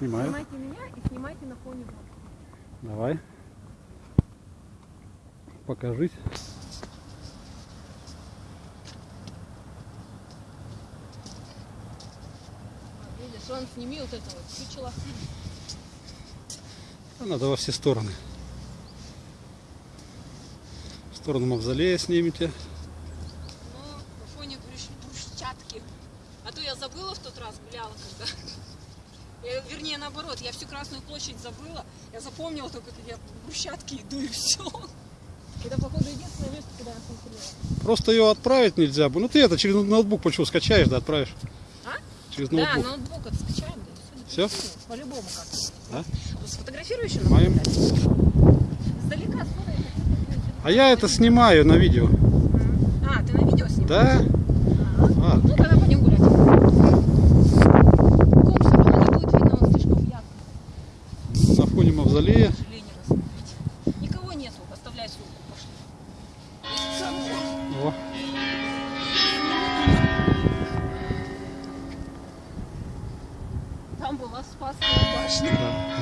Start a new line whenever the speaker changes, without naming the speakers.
Снимаю.
Снимайте меня и снимайте на фоне вот.
Давай. Покажись.
Видишь, он сними вот это вот чучело.
А Надо во все стороны. В сторону мавзолея снимите.
Ну, на фоне брусчатки. А то я забыла в тот раз, гуляла когда. Я, вернее, наоборот, я всю Красную площадь забыла. Я запомнила только, как я в брусчатке иду и все. Это, походу, единственное место, куда я смотрела.
Просто ее отправить нельзя. Ну ты это через ноутбук почему скачаешь, да отправишь?
А?
Через
Да,
ноутбук.
ноутбук это скачаем, да. и
Всё?
всё. По-любому как-то.
Да?
Сфотографируй еще
Моим.
нам? Издалека сфоткай.
А я это снимаю на видео.
А, ты на видео снимаешь?
Да? середине мавзолея.
Никого нету, оставляй сумку, пошли.
О.
Там была Спасская башня.
Да.